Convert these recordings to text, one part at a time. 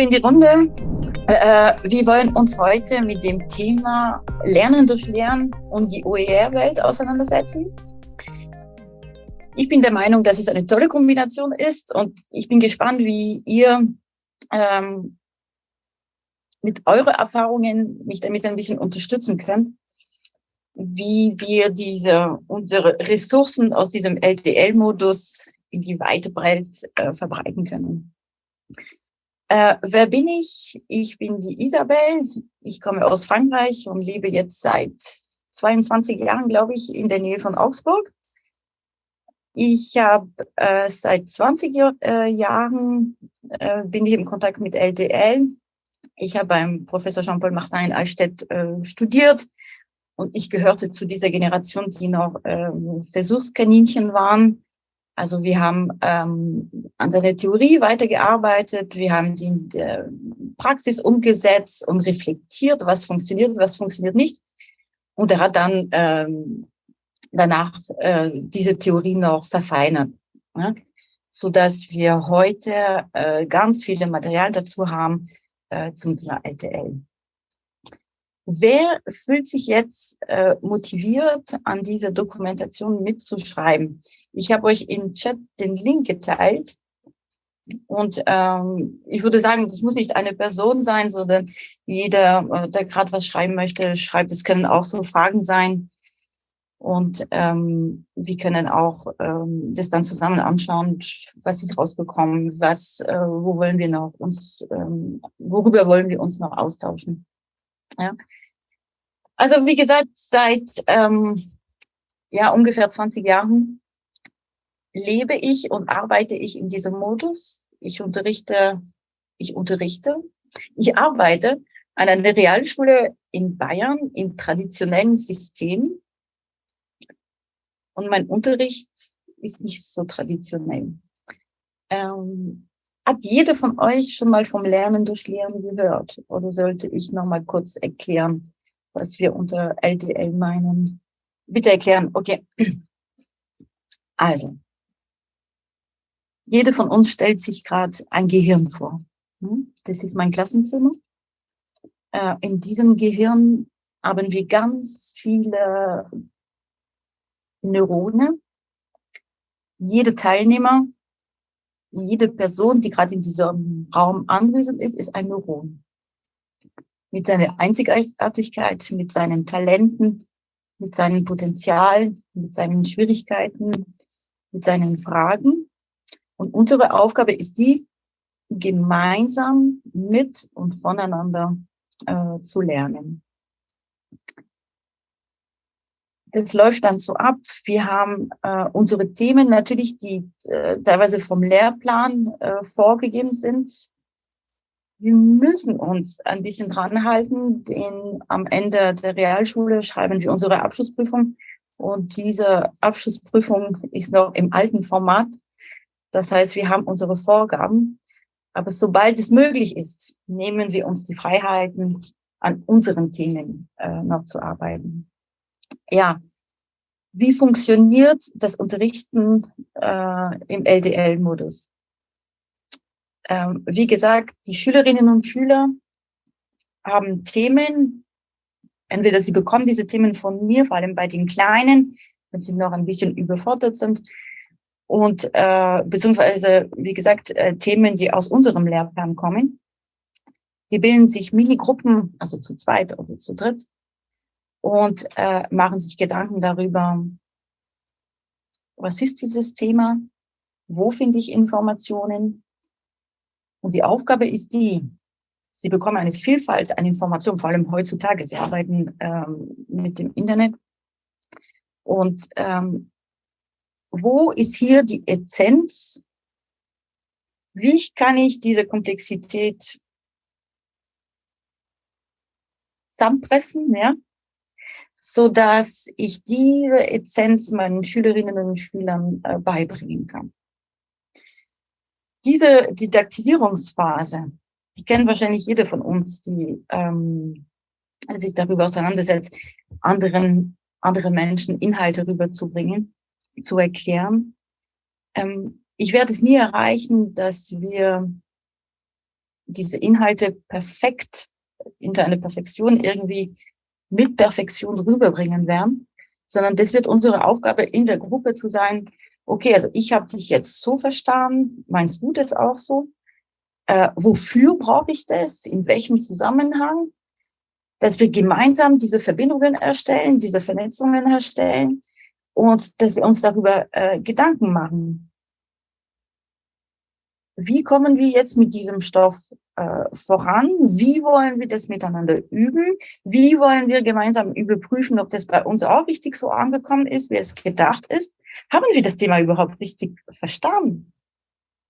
In die Runde. Äh, wir wollen uns heute mit dem Thema Lernen durch Lernen und die OER-Welt auseinandersetzen. Ich bin der Meinung, dass es eine tolle Kombination ist und ich bin gespannt, wie ihr ähm, mit euren Erfahrungen mich damit ein bisschen unterstützen könnt, wie wir diese, unsere Ressourcen aus diesem LTL-Modus in die weite Welt äh, verbreiten können. Äh, wer bin ich? Ich bin die Isabel. Ich komme aus Frankreich und lebe jetzt seit 22 Jahren, glaube ich, in der Nähe von Augsburg. Ich habe äh, seit 20 äh, Jahren äh, bin ich im Kontakt mit LDL. Ich habe beim Professor Jean-Paul Martin in Allstedt äh, studiert und ich gehörte zu dieser Generation, die noch äh, Versuchskaninchen waren. Also wir haben ähm, an seiner Theorie weitergearbeitet, wir haben die in der Praxis umgesetzt und reflektiert, was funktioniert, was funktioniert nicht. Und er hat dann ähm, danach äh, diese Theorie noch verfeinert, ja? so dass wir heute äh, ganz viele Material dazu haben äh, zum Thema LTL. Wer fühlt sich jetzt äh, motiviert, an dieser Dokumentation mitzuschreiben? Ich habe euch im Chat den Link geteilt. Und ähm, ich würde sagen, das muss nicht eine Person sein, sondern jeder, äh, der gerade was schreiben möchte, schreibt. Es können auch so Fragen sein. Und ähm, wir können auch ähm, das dann zusammen anschauen, was ist rausbekommen, was, äh, wo wollen wir noch uns, ähm, worüber wollen wir uns noch austauschen. Ja. Also wie gesagt, seit ähm, ja ungefähr 20 Jahren lebe ich und arbeite ich in diesem Modus. Ich unterrichte, ich unterrichte, ich arbeite an einer Realschule in Bayern im traditionellen System und mein Unterricht ist nicht so traditionell. Ähm, hat jeder von euch schon mal vom Lernen durch Lernen gehört? Oder sollte ich noch mal kurz erklären, was wir unter LDL meinen? Bitte erklären. Okay. Also, jeder von uns stellt sich gerade ein Gehirn vor. Hm? Das ist mein Klassenzimmer. Äh, in diesem Gehirn haben wir ganz viele Neurone. Jede Teilnehmer, jede Person, die gerade in diesem Raum anwesend ist, ist ein Neuron. Mit seiner Einzigartigkeit, mit seinen Talenten, mit seinen Potenzialen, mit seinen Schwierigkeiten, mit seinen Fragen. Und unsere Aufgabe ist die, gemeinsam mit und voneinander äh, zu lernen das läuft dann so ab. Wir haben äh, unsere Themen natürlich, die äh, teilweise vom Lehrplan äh, vorgegeben sind. Wir müssen uns ein bisschen dran halten, denn am Ende der Realschule schreiben wir unsere Abschlussprüfung und diese Abschlussprüfung ist noch im alten Format. Das heißt, wir haben unsere Vorgaben, aber sobald es möglich ist, nehmen wir uns die Freiheiten, an unseren Themen äh, noch zu arbeiten ja, wie funktioniert das Unterrichten äh, im LDL-Modus? Ähm, wie gesagt, die Schülerinnen und Schüler haben Themen, entweder sie bekommen diese Themen von mir, vor allem bei den Kleinen, wenn sie noch ein bisschen überfordert sind, und äh, beziehungsweise, wie gesagt, äh, Themen, die aus unserem Lehrplan kommen. Die bilden sich Minigruppen, also zu zweit oder zu dritt, und äh, machen sich Gedanken darüber, was ist dieses Thema, wo finde ich Informationen. Und die Aufgabe ist die, Sie bekommen eine Vielfalt an Informationen, vor allem heutzutage. Sie arbeiten ähm, mit dem Internet. Und ähm, wo ist hier die Essenz? Wie kann ich diese Komplexität zusammenpressen, ja? So dass ich diese Essenz meinen Schülerinnen und Schülern äh, beibringen kann. Diese Didaktisierungsphase, die kennt wahrscheinlich jeder von uns, die ähm, sich darüber auseinandersetzt, anderen, andere Menschen Inhalte rüberzubringen, zu erklären. Ähm, ich werde es nie erreichen, dass wir diese Inhalte perfekt in eine Perfektion irgendwie mit Perfektion rüberbringen werden, sondern das wird unsere Aufgabe in der Gruppe zu sein, okay, also ich habe dich jetzt so verstanden, meinst du das auch so? Äh, wofür brauche ich das? In welchem Zusammenhang? Dass wir gemeinsam diese Verbindungen erstellen, diese Vernetzungen erstellen und dass wir uns darüber äh, Gedanken machen wie kommen wir jetzt mit diesem Stoff äh, voran? Wie wollen wir das miteinander üben? Wie wollen wir gemeinsam überprüfen, ob das bei uns auch richtig so angekommen ist, wie es gedacht ist? Haben wir das Thema überhaupt richtig verstanden?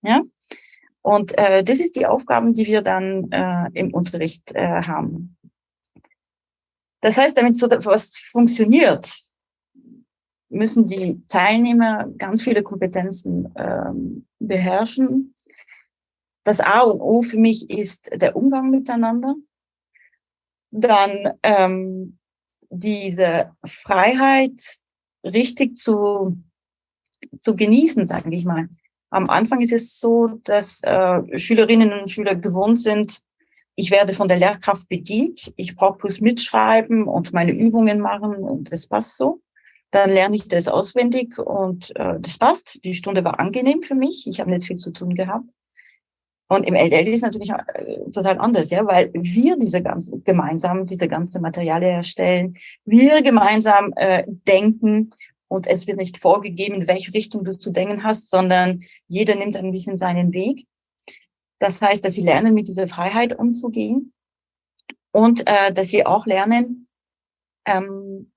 Ja? Und äh, das ist die Aufgaben, die wir dann äh, im Unterricht äh, haben. Das heißt, damit so was funktioniert, müssen die Teilnehmer ganz viele Kompetenzen ähm, beherrschen. Das A und O für mich ist der Umgang miteinander. Dann ähm, diese Freiheit richtig zu, zu genießen, sage ich mal. Am Anfang ist es so, dass äh, Schülerinnen und Schüler gewohnt sind, ich werde von der Lehrkraft bedient, ich brauche bloß mitschreiben und meine Übungen machen und das passt so. Dann lerne ich das auswendig und äh, das passt. Die Stunde war angenehm für mich. Ich habe nicht viel zu tun gehabt. Und im LL ist natürlich äh, total anders, ja, weil wir diese ganzen gemeinsam diese ganze Materialien erstellen, wir gemeinsam äh, denken und es wird nicht vorgegeben, in welche Richtung du zu denken hast, sondern jeder nimmt ein bisschen seinen Weg. Das heißt, dass sie lernen, mit dieser Freiheit umzugehen und äh, dass sie auch lernen, ähm,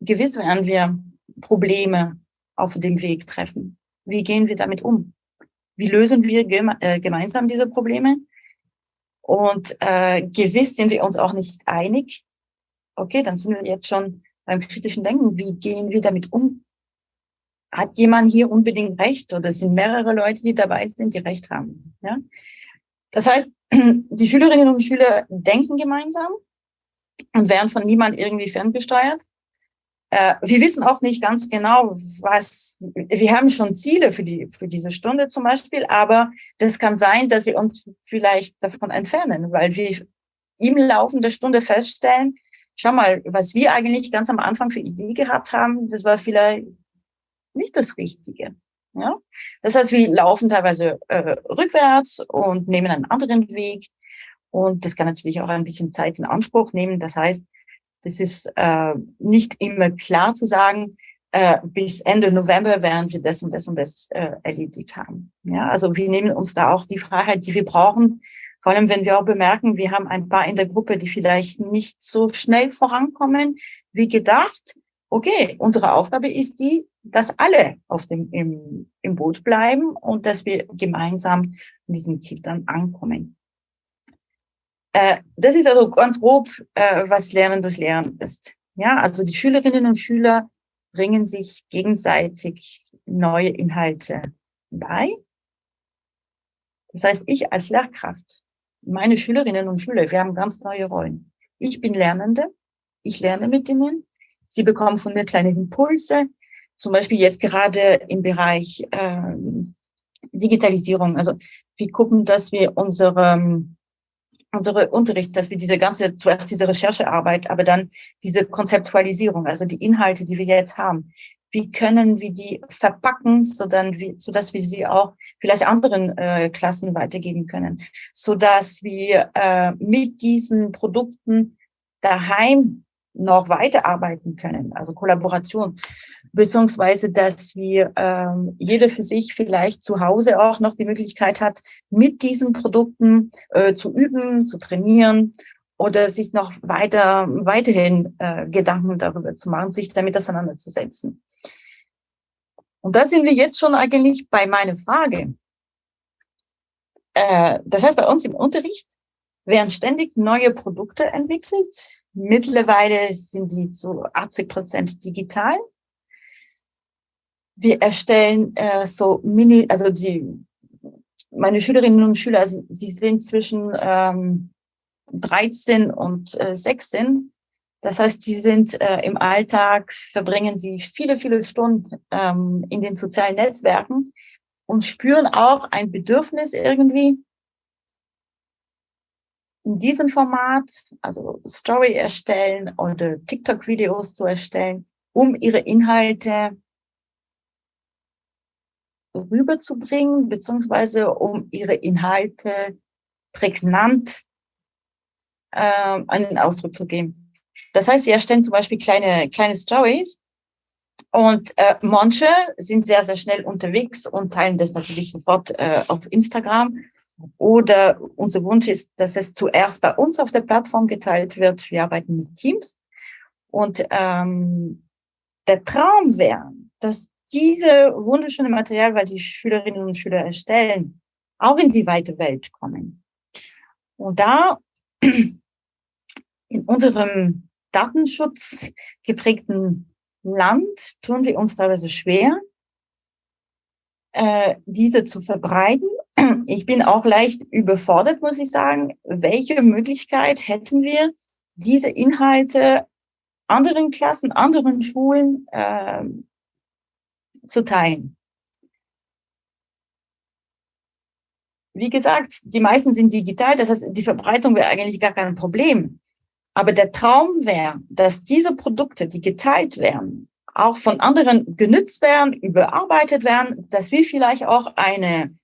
gewiss werden wir Probleme auf dem Weg treffen. Wie gehen wir damit um? Wie lösen wir geme äh, gemeinsam diese Probleme? Und äh, gewiss sind wir uns auch nicht einig. Okay, dann sind wir jetzt schon beim kritischen Denken. Wie gehen wir damit um? Hat jemand hier unbedingt Recht oder sind mehrere Leute, die dabei sind, die Recht haben? Ja? Das heißt, die Schülerinnen und Schüler denken gemeinsam und werden von niemand irgendwie ferngesteuert. Äh, wir wissen auch nicht ganz genau, was, wir haben schon Ziele für, die, für diese Stunde zum Beispiel, aber das kann sein, dass wir uns vielleicht davon entfernen, weil wir im Laufe der Stunde feststellen, schau mal, was wir eigentlich ganz am Anfang für Idee gehabt haben, das war vielleicht nicht das Richtige. Ja? Das heißt, wir laufen teilweise äh, rückwärts und nehmen einen anderen Weg. Und das kann natürlich auch ein bisschen Zeit in Anspruch nehmen. Das heißt, das ist äh, nicht immer klar zu sagen, äh, bis Ende November werden wir das und das und das äh, erledigt haben. Ja, also wir nehmen uns da auch die Freiheit, die wir brauchen, vor allem wenn wir auch bemerken, wir haben ein paar in der Gruppe, die vielleicht nicht so schnell vorankommen wie gedacht. Okay, unsere Aufgabe ist die, dass alle auf dem, im, im Boot bleiben und dass wir gemeinsam in diesem Ziel dann ankommen. Äh, das ist also ganz grob, äh, was Lernen durch Lernen ist. Ja, also die Schülerinnen und Schüler bringen sich gegenseitig neue Inhalte bei. Das heißt, ich als Lehrkraft, meine Schülerinnen und Schüler, wir haben ganz neue Rollen. Ich bin Lernende, ich lerne mit ihnen, sie bekommen von mir kleine Impulse, zum Beispiel jetzt gerade im Bereich äh, Digitalisierung. Also wir gucken, dass wir unsere unsere Unterricht, dass wir diese ganze, zuerst diese Recherchearbeit, aber dann diese Konzeptualisierung, also die Inhalte, die wir jetzt haben, wie können wir die verpacken, so dann wie, so dass wir sie auch vielleicht anderen äh, Klassen weitergeben können, so dass wir äh, mit diesen Produkten daheim noch weiterarbeiten können, also Kollaboration, beziehungsweise dass wir ähm, jeder für sich vielleicht zu Hause auch noch die Möglichkeit hat, mit diesen Produkten äh, zu üben, zu trainieren oder sich noch weiter weiterhin äh, Gedanken darüber zu machen, sich damit auseinanderzusetzen. Und da sind wir jetzt schon eigentlich bei meiner Frage. Äh, das heißt, bei uns im Unterricht werden ständig neue Produkte entwickelt. Mittlerweile sind die zu 80 Prozent digital. Wir erstellen äh, so Mini, also die, meine Schülerinnen und Schüler, also die sind zwischen ähm, 13 und äh, 16. Das heißt, die sind äh, im Alltag, verbringen sie viele, viele Stunden ähm, in den sozialen Netzwerken und spüren auch ein Bedürfnis irgendwie, in diesem Format, also Story erstellen oder TikTok-Videos zu erstellen, um ihre Inhalte rüberzubringen, beziehungsweise um ihre Inhalte prägnant äh, einen Ausdruck zu geben. Das heißt, sie erstellen zum Beispiel kleine, kleine Stories und äh, manche sind sehr, sehr schnell unterwegs und teilen das natürlich sofort äh, auf Instagram. Oder unser Wunsch ist, dass es zuerst bei uns auf der Plattform geteilt wird. Wir arbeiten mit Teams. Und ähm, der Traum wäre, dass diese wunderschöne Material, weil die Schülerinnen und Schüler erstellen, auch in die weite Welt kommen. Und da in unserem Datenschutz geprägten Land tun wir uns teilweise schwer, äh, diese zu verbreiten. Ich bin auch leicht überfordert, muss ich sagen. Welche Möglichkeit hätten wir, diese Inhalte anderen Klassen, anderen Schulen äh, zu teilen? Wie gesagt, die meisten sind digital, das heißt, die Verbreitung wäre eigentlich gar kein Problem. Aber der Traum wäre, dass diese Produkte, die geteilt werden, auch von anderen genützt werden, überarbeitet werden, dass wir vielleicht auch eine,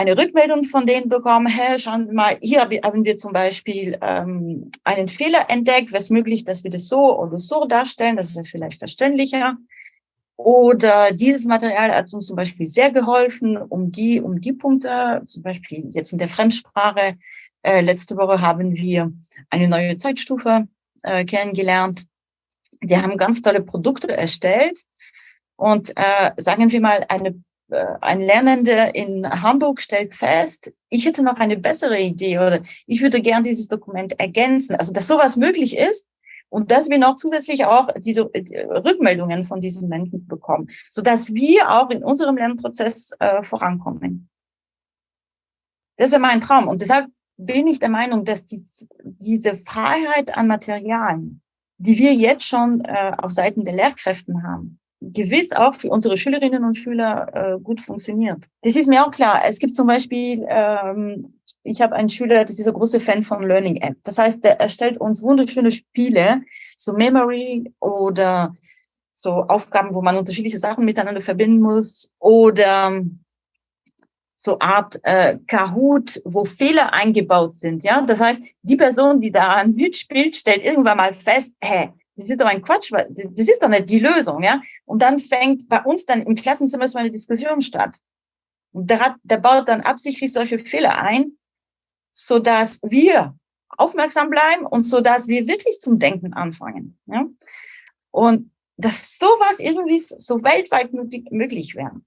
eine Rückmeldung von denen bekommen, hey, schauen wir mal, hier haben wir zum Beispiel ähm, einen Fehler entdeckt, wäre es möglich, dass wir das so oder so darstellen, das wäre vielleicht verständlicher. Oder dieses Material hat uns zum Beispiel sehr geholfen, um die, um die Punkte, zum Beispiel jetzt in der Fremdsprache, äh, letzte Woche haben wir eine neue Zeitstufe äh, kennengelernt. Die haben ganz tolle Produkte erstellt. Und äh, sagen wir mal, eine, ein Lernender in Hamburg stellt fest, ich hätte noch eine bessere Idee oder ich würde gern dieses Dokument ergänzen. Also, dass sowas möglich ist und dass wir noch zusätzlich auch diese äh, Rückmeldungen von diesen Menschen bekommen, so dass wir auch in unserem Lernprozess äh, vorankommen. Das wäre mein Traum. Und deshalb bin ich der Meinung, dass die, diese Freiheit an Materialien, die wir jetzt schon äh, auf Seiten der Lehrkräften haben, gewiss auch für unsere Schülerinnen und Schüler äh, gut funktioniert. Das ist mir auch klar. Es gibt zum Beispiel, ähm, ich habe einen Schüler, das ist ein großer Fan von Learning App. Das heißt, der erstellt uns wunderschöne Spiele, so Memory oder so Aufgaben, wo man unterschiedliche Sachen miteinander verbinden muss oder so Art äh, Kahoot, wo Fehler eingebaut sind. Ja, das heißt, die Person, die da mitspielt, stellt irgendwann mal fest, hä, das ist doch ein Quatsch, das, ist doch nicht die Lösung, ja. Und dann fängt bei uns dann im Klassenzimmer so eine Diskussion statt. Und der, hat, der baut dann absichtlich solche Fehler ein, so dass wir aufmerksam bleiben und so dass wir wirklich zum Denken anfangen. Ja? Und dass sowas irgendwie so weltweit möglich wäre.